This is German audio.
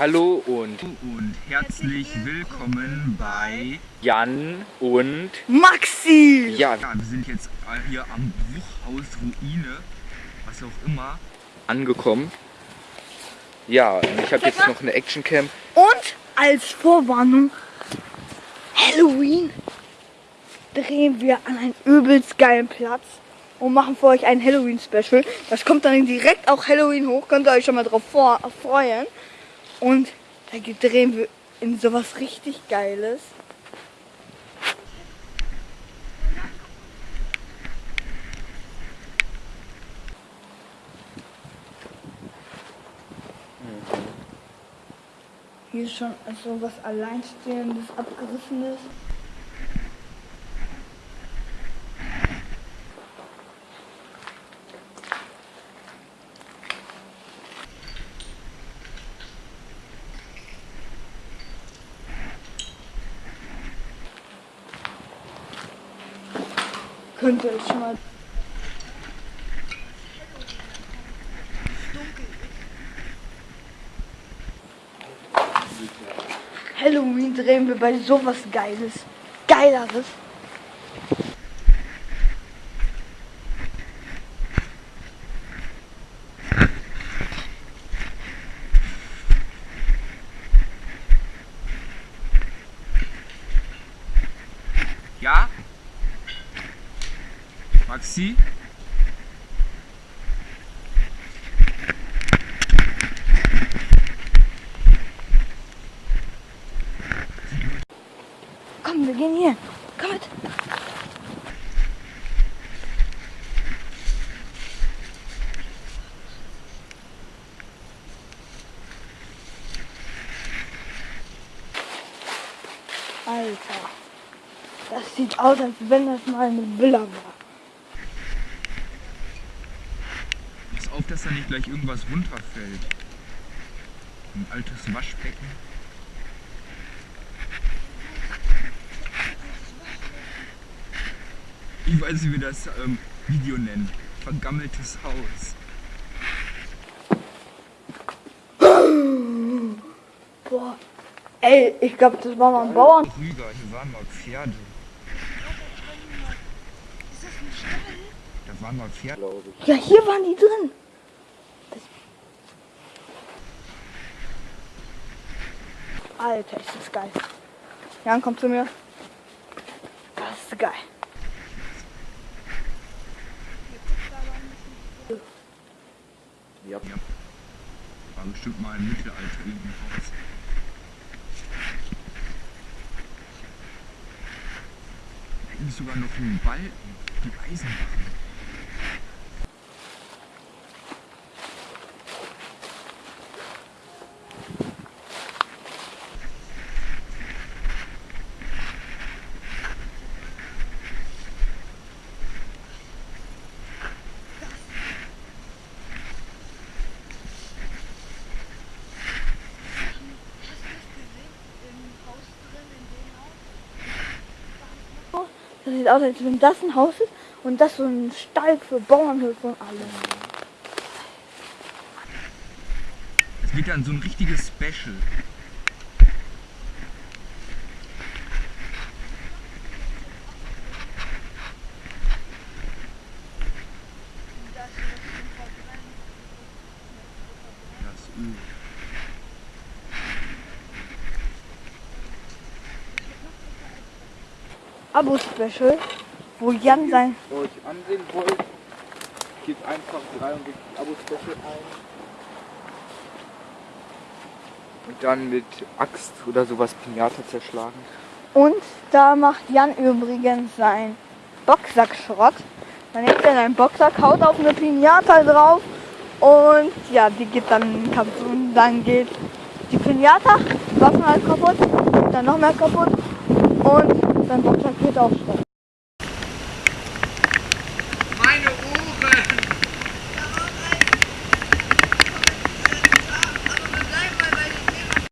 Hallo und, und herzlich willkommen bei Jan und Maxi! Ja, ja, wir sind jetzt hier am Bruchhaus Ruine, was auch immer, angekommen. Ja, und ich habe jetzt noch eine Actioncam. Und als Vorwarnung, Halloween drehen wir an einen übelst geilen Platz und machen für euch ein Halloween-Special. Das kommt dann direkt auch Halloween hoch, könnt ihr euch schon mal drauf freuen. Und da drehen wir in sowas richtig Geiles. Hier ist schon so was Alleinstehendes, Abgerissenes. Könnt ihr euch schon mal Halloween drehen wir bei sowas Geiles. Geileres. Ja? Maxi? Komm, wir gehen hier. Komm mit. Alter. Das sieht aus, als wenn das mal eine Villa war. Dass da nicht gleich irgendwas runterfällt. Ein altes Waschbecken. Ich weiß nicht, wie das ähm, Video nennt. Vergammeltes Haus. Boah. Ey, ich glaube, das war mal ein Bauern. Rüger, hier waren mal Pferde. Da waren mal Pferde. Ja, hier waren die drin. Alter, ist das geil. Jan, komm zu mir. Das ist geil. Ja. Ja. War bestimmt mal im Mittelalter. Da hinten ist sogar noch ein Balken. Die Eisenbahn. Das sieht aus, als wenn das ein Haus ist und das so ein Stall für Bauernhöfe und alles. Es wird dann so ein richtiges Special. Das Öl. Abo-Special, wo Jan sein. Wenn ihr euch ansehen wollt, gebt einfach 63 Abo-Special ein. Und dann mit Axt oder sowas Pinata zerschlagen. Und da macht Jan übrigens sein Boxsack-Schrott. Dann nimmt er seinen Boxsack, haut auf eine Pinata drauf und ja, die geht dann kaputt. Und dann geht die Pinata, Waffen halt kaputt, dann noch mehr kaputt und Boxsack geht auch Schrott.